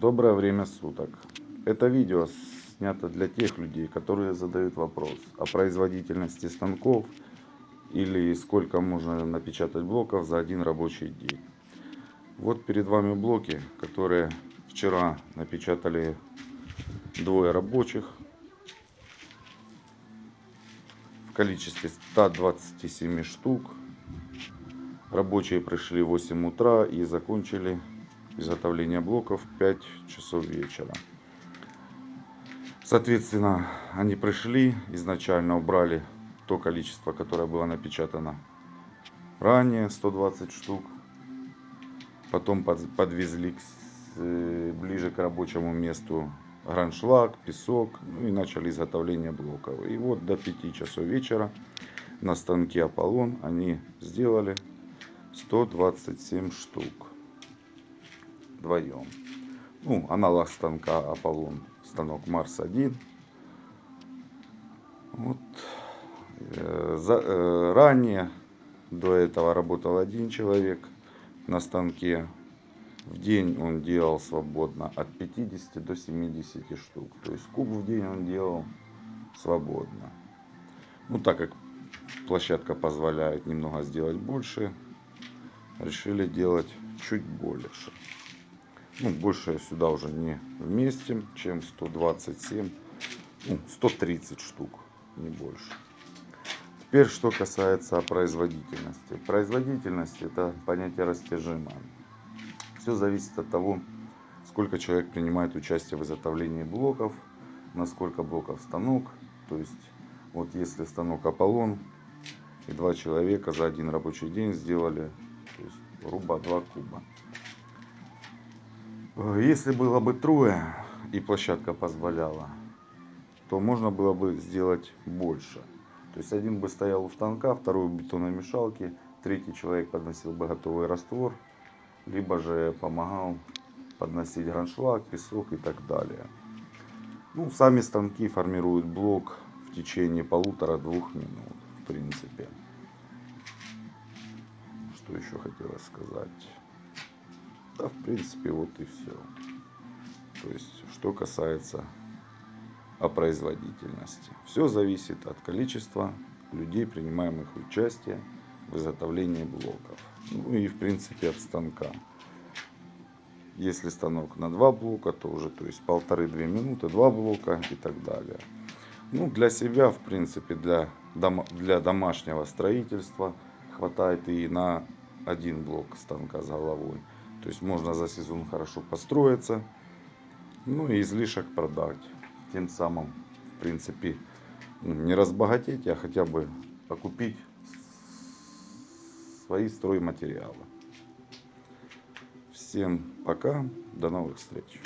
Доброе время суток. Это видео снято для тех людей, которые задают вопрос о производительности станков или сколько можно напечатать блоков за один рабочий день. Вот перед вами блоки, которые вчера напечатали двое рабочих в количестве 127 штук. Рабочие пришли в 8 утра и закончили изготовление блоков в 5 часов вечера. Соответственно, они пришли, изначально убрали то количество, которое было напечатано ранее, 120 штук. Потом подвезли э, ближе к рабочему месту граншлаг, песок, ну и начали изготовление блоков. И вот до 5 часов вечера на станке Аполлон они сделали 127 штук вдвоем. Ну, аналог станка Аполлон, станок Марс 1. Вот. Э, за, э, ранее до этого работал один человек на станке. В день он делал свободно от 50 до 70 штук. То есть куб в день он делал свободно. Ну, так как площадка позволяет немного сделать больше, решили делать чуть больше ну, больше сюда уже не вместим, чем 127, ну, 130 штук, не больше. Теперь, что касается производительности. Производительность это понятие растяжимое. Все зависит от того, сколько человек принимает участие в изготовлении блоков, насколько блоков станок. То есть, вот если станок Аполлон и два человека за один рабочий день сделали, то есть, грубо 2 куба. Если было бы трое и площадка позволяла, то можно было бы сделать больше. То есть один бы стоял у станка, второй у бетономешалки, третий человек подносил бы готовый раствор, либо же помогал подносить граншлаг, песок и так далее. Ну, сами станки формируют блок в течение полутора-двух минут, в принципе. Что еще хотелось сказать? Да, в принципе, вот и все. То есть, что касается о производительности. Все зависит от количества людей, принимаемых участие в изготовлении блоков. Ну и, в принципе, от станка. Если станок на два блока, то уже, то есть полторы-две минуты, два блока и так далее. Ну, для себя, в принципе, для, для домашнего строительства хватает и на один блок станка с головой. То есть можно за сезон хорошо построиться, ну и излишек продать. Тем самым, в принципе, ну, не разбогатеть, а хотя бы покупить свои стройматериалы. Всем пока, до новых встреч.